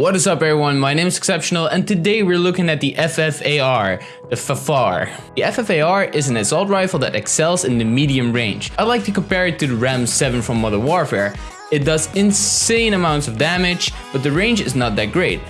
What is up everyone, my name is Exceptional and today we're looking at the FFAR, the FAFAR. The FFAR is an assault rifle that excels in the medium range. I like to compare it to the RAM 7 from Modern Warfare. It does insane amounts of damage, but the range is not that great.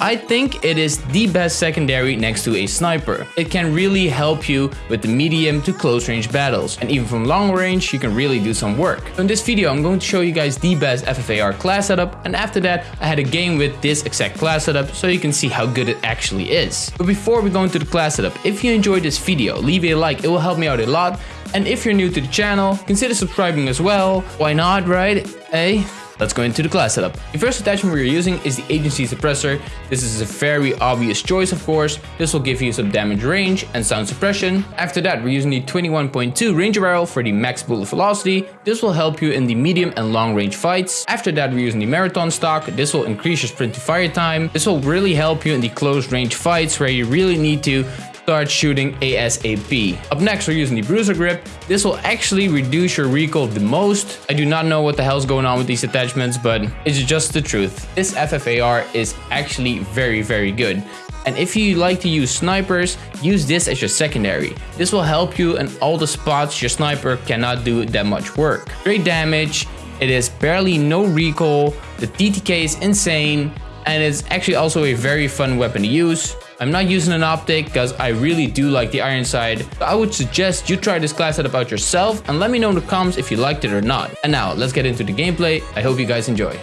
I think it is the best secondary next to a sniper. It can really help you with the medium to close range battles. And even from long range, you can really do some work. So in this video, I'm going to show you guys the best FFAR class setup. And after that, I had a game with this exact class setup so you can see how good it actually is. But before we go into the class setup, if you enjoyed this video, leave a like, it will help me out a lot. And if you're new to the channel, consider subscribing as well. Why not, right? Hey? Let's go into the class setup. The first attachment we're using is the agency suppressor. This is a very obvious choice of course. This will give you some damage range and sound suppression. After that we're using the 21.2 Ranger barrel for the max bullet velocity. This will help you in the medium and long range fights. After that we're using the marathon stock. This will increase your sprint to fire time. This will really help you in the close range fights where you really need to start shooting ASAP. Up next, we're using the Bruiser Grip. This will actually reduce your recoil the most. I do not know what the hell's going on with these attachments, but it's just the truth. This FFAR is actually very, very good. And if you like to use snipers, use this as your secondary. This will help you in all the spots your sniper cannot do that much work. Great damage, it is barely no recoil, the TTK is insane, and it's actually also a very fun weapon to use. I'm not using an optic because I really do like the iron sight. I would suggest you try this class setup out yourself and let me know in the comments if you liked it or not. And now let's get into the gameplay. I hope you guys enjoy.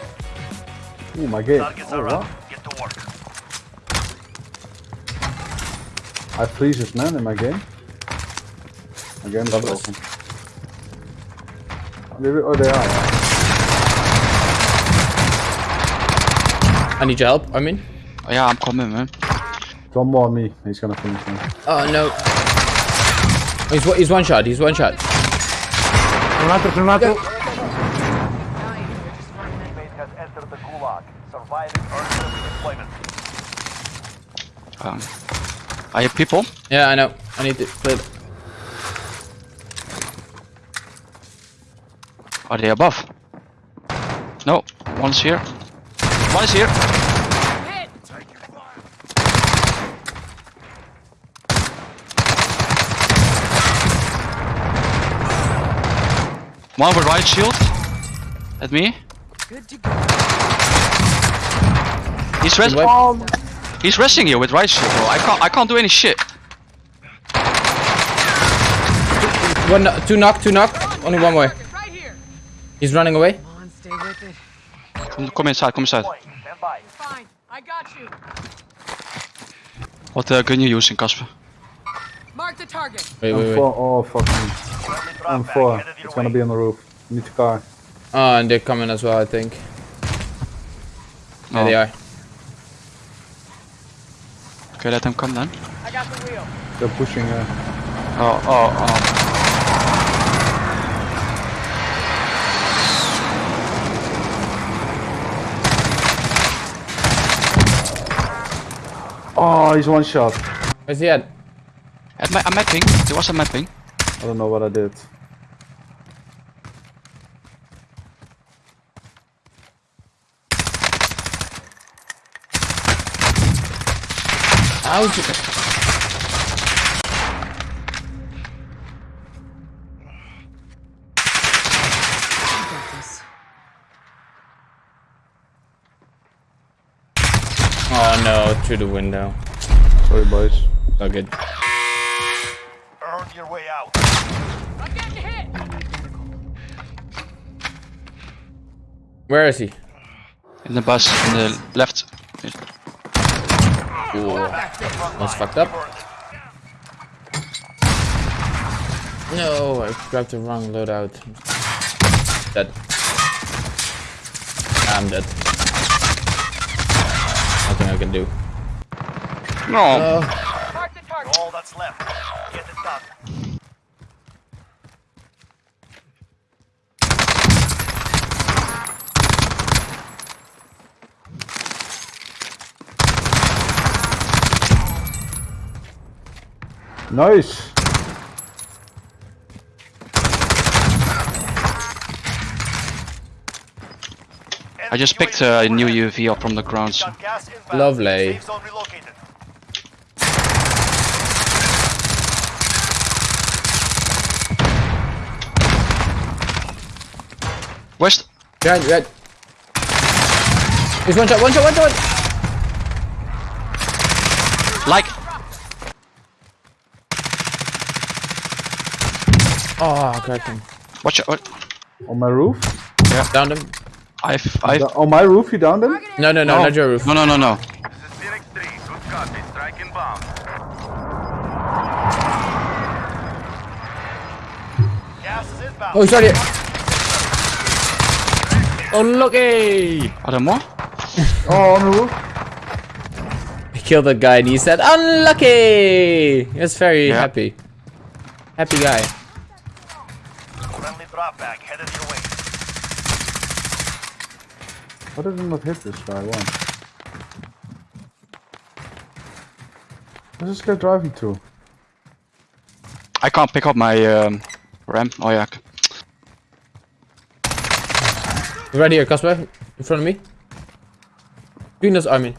Oh my god. Oh, what? Get to work. I freeze this man in my game. My game is broken. Oh, they are. I need your help, I mean. Oh, yeah, I'm coming, man. One more on me. He's gonna finish me. Oh no. He's he's one shot. He's one shot. Granato, granato. Um, are you people? Yeah, I know. I need to play. Are they above? No, one's here. One is here. One with right shield. At me. Good to go. He's resting. He's resting here with right shield, bro. I can't. I can't do any shit. One, two knock, two knock. Only one way. He's running away. Come, come inside. Come inside. Fine. I got you. What uh, gun you using, Casper? Mark the target. Wait, wait, wait. Oh, fuck me. On four. It's gonna be on the roof. Need to car. Oh, and they're coming as well, I think. There they are. Okay, let them come then. I got the wheel. They're pushing. Uh... Oh, oh, oh. Oh, he's one shot. Where's he at? At my, I'm mapping. There was a mapping. I don't know what I did. How's it? Oh no, through the window. Sorry boys. Oh good. Earn your way out. I'm getting hit. Where is he? In the bus, in the left. Ooh. That's fucked up. No, I grabbed the wrong loadout. Dead. I'm dead. Nothing I can do. No. Uh, All that's left. Get it done. Nice. I just picked a new UAV up from the ground. so- Got gas inbound. Lovely. Safe zone relocated. Where's the- Behind, behind. He's one shot, one shot, one shot. One. like? Oh, I cracked him. Watch out! On my roof? Yeah. Downed him. I've I've on my roof, you downed him? No, no, no, Oh. not your roof. no no no no. This is Phoenix 3. Good copy. Striking bomb. Gas is inbound. Oh, he's right here. Oh, lucky. Are there more? Oh, on the roof? He killed that guy and he said, unlucky. He was very Yeah. happy. Happy guy. Friendly drop back headed your way. Why did it not hit this guy once? Where's this guy driving to? I can't pick up my um, ram. Oh yeah. He's right here, Casper. In front of me. Between us, I mean.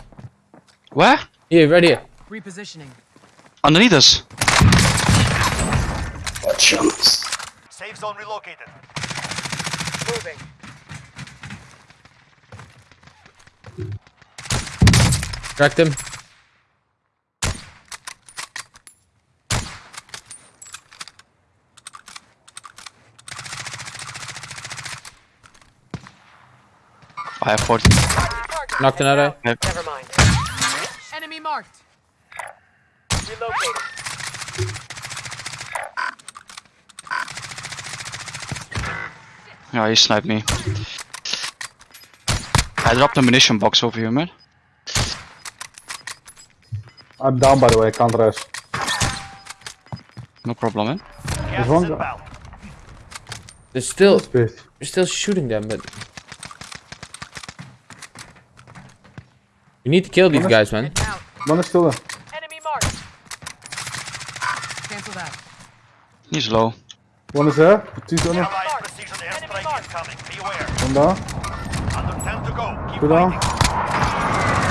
Where? Here, right here. Repositioning. Underneath us. Safe zone relocated. Moving. Cracked him. I have 40. Target. Knocked another. Never mind. Enemy marked. Relocating. Yeah, he sniped me. I dropped a munition box over here, man. I'm down by the way, I can't rest. No problem, man. Gas one guy. inbound. They're still, still shooting them, but. We need to kill these guys, man. One is still there. Enemy marked. Cancel that. He's low. One is there. Two on One down. Under 10 to go. Keep Two down.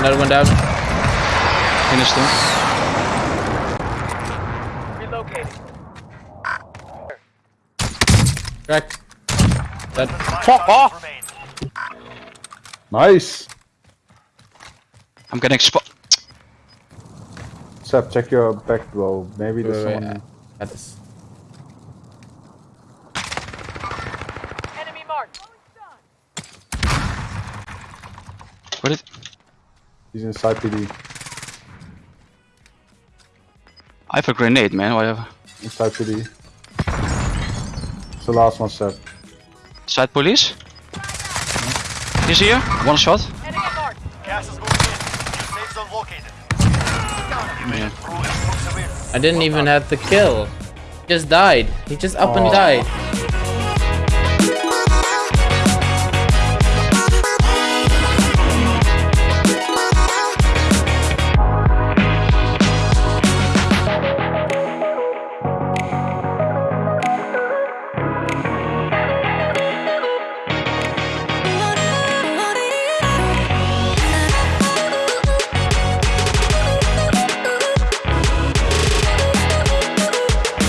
Another one down. Finished him. Relocating. Cracked. That. Fuck off! Nice. I'm getting spot. Seb, check your back, bro. Maybe there's Wait, wait, someone. At this. Oh, Enemy marked. What did? He's inside PD. I have a grenade, man. Whatever. Inside PD. It's the last one, Seb. Side police. He's here. One shot. Enemy. Gas is moving in. Safe zone located. Yeah. Through explosive air. I didn't even have the kill. He just died. He just up and Aw. died.